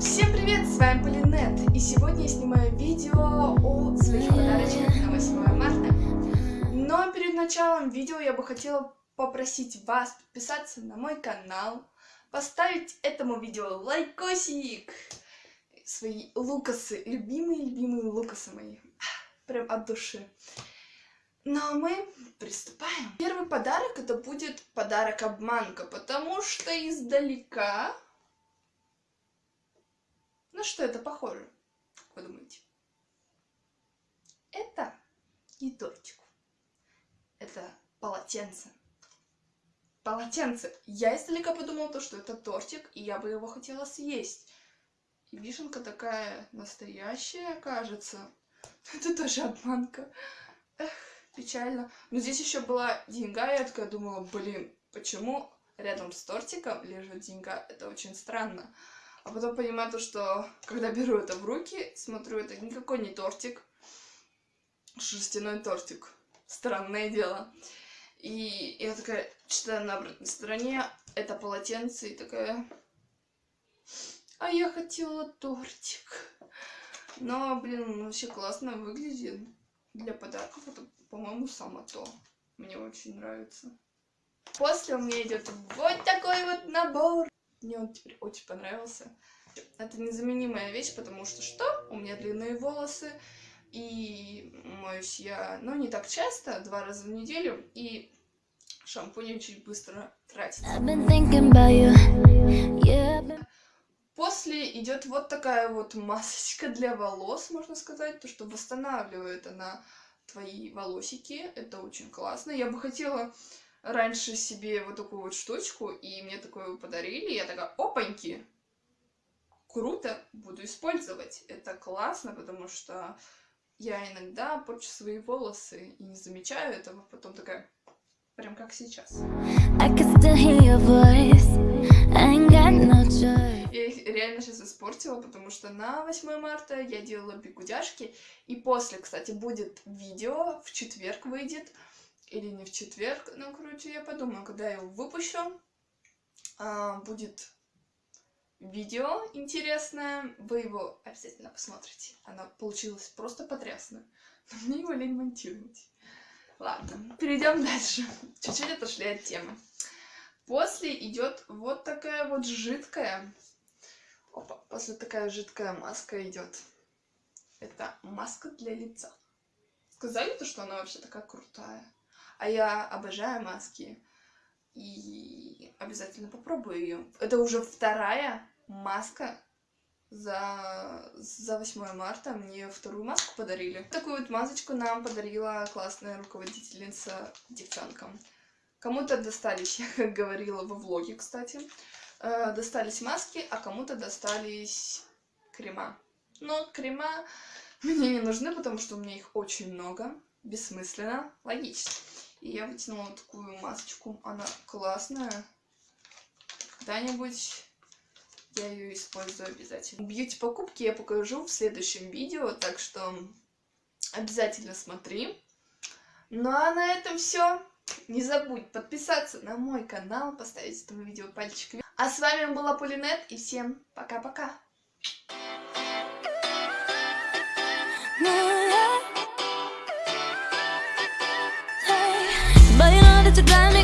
Всем привет, с вами Полинет, и сегодня я снимаю видео о своих подарочках на 8 марта. Но перед началом видео я бы хотела попросить вас подписаться на мой канал, поставить этому видео лайкосик, свои лукасы, любимые-любимые лукасы мои, прям от души. Ну а мы приступаем. Первый подарок это будет подарок обманка, потому что издалека на что это похоже? Как вы думаете? Это не тортик. Это полотенце. Полотенце. Я издалека подумала, то, что это тортик, и я бы его хотела съесть. И вишенка такая настоящая, кажется. Это тоже обманка. Эх, печально. Но здесь еще была деньга, я такая думала, блин, почему рядом с тортиком лежит деньга? Это очень странно. А потом понимаю то, что когда беру это в руки, смотрю, это никакой не тортик. Шерстяной тортик. Странное дело. И я такая читаю на обратной стороне, это полотенце, и такая... А я хотела тортик. Но, блин, он вообще классно выглядит. Для подарков это, по-моему, само то. Мне очень нравится. После у меня идет вот такой вот набор. Мне он теперь очень понравился. Это незаменимая вещь, потому что что? У меня длинные волосы, и моюсь я, ну, не так часто, два раза в неделю, и шампунь очень быстро тратится. После идет вот такая вот масочка для волос, можно сказать, то, что восстанавливает она твои волосики. Это очень классно. Я бы хотела раньше себе вот такую вот штучку, и мне такое подарили, я такая, опаньки, круто, буду использовать. Это классно, потому что я иногда порчу свои волосы и не замечаю этого, потом такая, прям как сейчас. Я их реально сейчас испортила, потому что на 8 марта я делала бигудяшки, и после, кстати, будет видео, в четверг выйдет, или не в четверг. Ну, короче, я подумаю, когда я его выпущу, а, будет видео интересное, вы его обязательно посмотрите. Оно получилось просто потрясно. Но мне его лень монтировать. Ладно, перейдем дальше. Чуть-чуть отошли от темы. После идет вот такая вот жидкая. Опа, после такая жидкая маска идет. Это маска для лица. Сказали то, что она вообще такая крутая. А я обожаю маски. И обязательно попробую ее. Это уже вторая маска за, за 8 марта. Мне вторую маску подарили. Такую вот масочку нам подарила классная руководительница девчонкам. Кому-то достались, я как говорила во влоге, кстати, э, достались маски, а кому-то достались крема. Но крема мне не нужны, потому что у меня их очень много. Бессмысленно, логично. И я вытянула такую масочку. Она классная. Когда-нибудь я ее использую обязательно. Бьюти-покупки я покажу в следующем видео, так что обязательно смотри. Ну а на этом все. Не забудь подписаться на мой канал, поставить этому видео пальчик вверх. А с вами была Полинет, и всем пока-пока. to blind